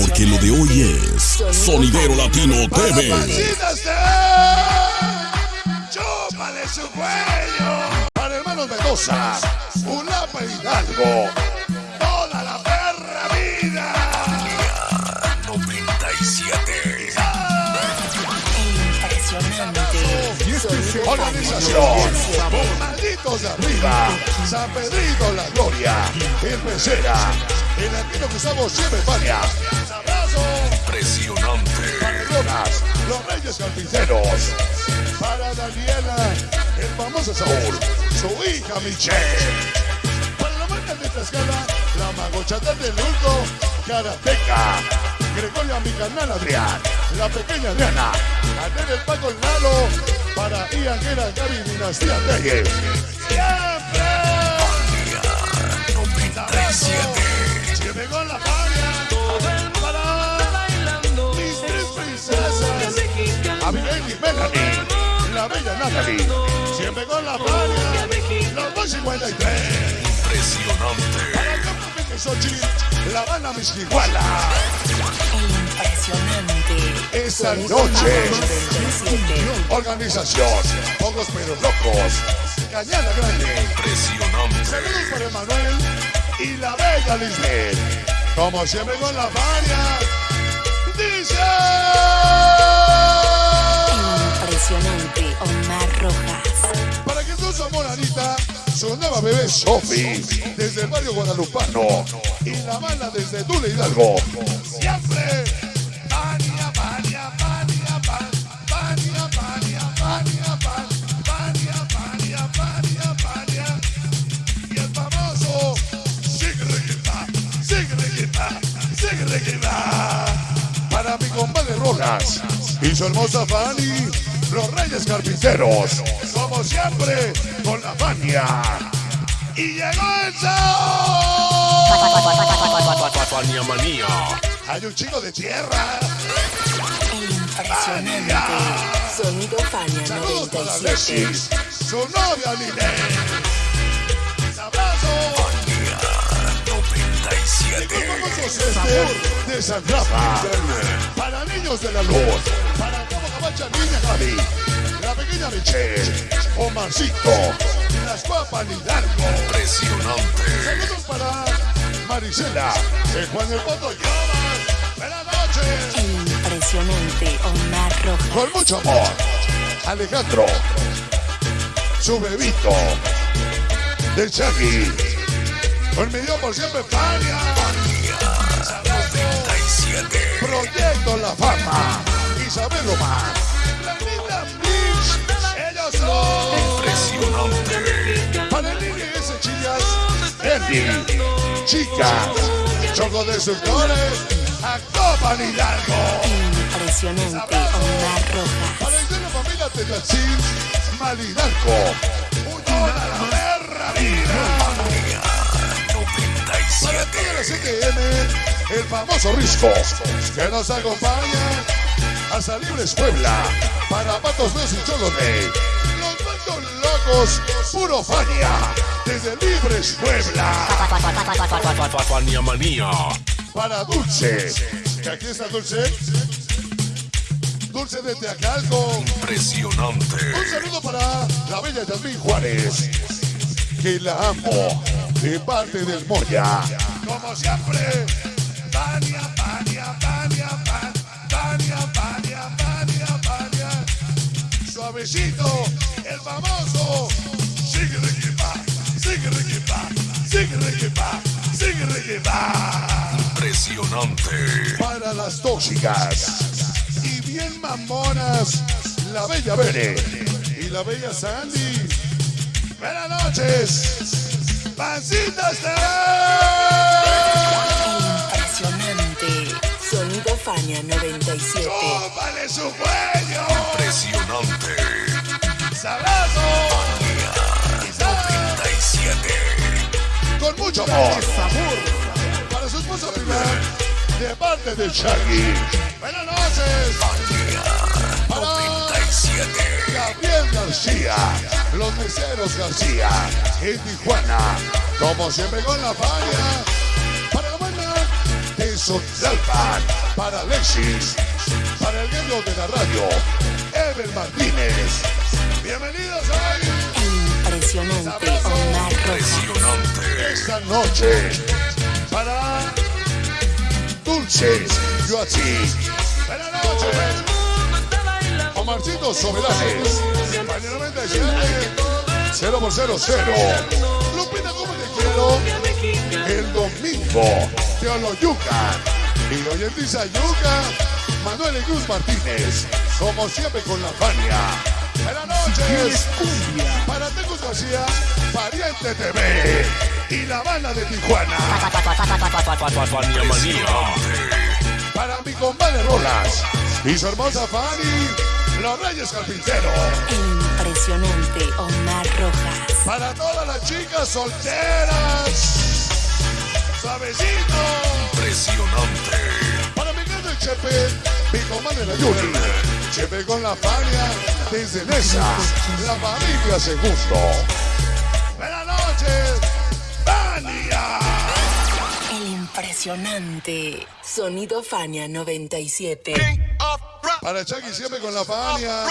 Porque lo de hoy es Sonidero Latino TV. ¡Chúpale su cuello! Para hermanos Mendoza, Ulapa Hidalgo, toda la perra vida. 97. Organización, malditos de arriba, San Pedrito la Gloria, el latino que usamos siempre España. Impresionante. Barcelonas, los Reyes Carpinteros. Para Daniela, el famoso Saúl, su hija Michelle. Para la marca de Tlaxcala, la magochata del Luco, Karateca. Gregoria, mi canal Adrián, la pequeña Adriana. Aner el Paco el Nalo, para Ian Guerra, Gaby Dinastía Telle. ¡Siempre! 97. Natalie, siempre con la Fania, los 253. Impresionante. Para el campo Peque Xochitl, la Habana Misquiguala. Impresionante. Esa noche, organización, pocos pero locos, Cañada Grande. Impresionante. Saludos para Emanuel y la bella Lisbeth. Como siempre con la Fania, dice... Sofi, desde el barrio guadalupano, y la mala desde Dule Hidalgo. Siempre. Pania, pania, pania, pan, pania, pania, pania, pania. Y el famoso Sigreguita, Sigreguita, Sigreguita. Para mi compadre Rojas y su hermosa Fanny, los Reyes Carpinteros, como siempre, con la Fania. Y llegó el. Fania Manía. Hay un chico de tierra. Impresionante. Sonido Fania Saludos para 97. Alexis, su novia Liné. Abrazo. 97. Famosos este de San Rafa. Para niños de la luz. Para Cabo Cabacha, niña. La pequeña Michelle. Omarcito. Las papas Hidalgo. Impresionante. Saludos para Marisela. De Juan el Lloras. Buenas noches. Impresionante. Omar Rojas. Con mucho amor. Alejandro. Su bebito. Del Chucky. Con mi Dios por siempre, Fania. 97. Proyecto La Fama. Isabel Román. Ellos son. Impresionante. Panelini S. Chillas. Andy. Chicas. Choco Destructores. Acopan Hidalgo. Impresionante. Omar Rojas. Para de la familia Tetachín. Malhidalgo. Toda la perra vida. Para 97. toda la CTM, el famoso Risco, que nos acompaña hasta Libres Puebla, para Patos Meos y Locos, puro Fania, desde Libres Puebla, Fania Manía. para Dulce, que aquí está Dulce. Dulce de Teacalco. Un Impresionante. saludo para la bella Yasmín Juárez, que la amo de parte del Moya. Como siempre, Pania, Pania, Pan, Pania, Pania, Pania, Pania. Suavecito, famoso. Sigue Riquipa, sigue Riquipa, sigue Riquipa, sigue Riquipa Impresionante. para las tóxicas y bien mamonas, la bella Bere y la bella Sandy. Buenas noches, pancitas de Impresionante. Sonido Fania 97. ¡Chúpale su cuello! Impresionante. ¡Sabroso! Quizás 97. con mucho amor. Para su esposa Pilar, de parte de Shaggy. Buenas noches. Para 97. Gabriel García, los meseros García, en Tijuana, como siempre con la falla, para la banda de Sunsalpan, para Alexis, para el gallo de la radio, Ever Martínez. Bienvenidos a impresionante Omar Rojas. esta noche para Dulces Yoachi. Buenas noches. Omarcito Soberanes. España 97. 0 por 0 0. Lupita, ¿cómo te quiero? El domingo. Teoloyuca. Y hoy en Tizayuca. Manuel Cruz Martínez. Como siempre con la Fania. Buenas noches. Para Tecos García. Pariente TV. Y la banda de Tijuana. Para mi compadre Rolas y su hermosa Fanny, los Reyes Carpinteros. El impresionante Omar Rojas. Para todas las chicas solteras, suavecito. Para mi gato el Chepe, mi comadre la Chepe con la Fania, desde Nesa, la familia se gusto. Buenas noches, Fania. El impresionante Sonido Fania 97. Para Chucky siempre con la Fania.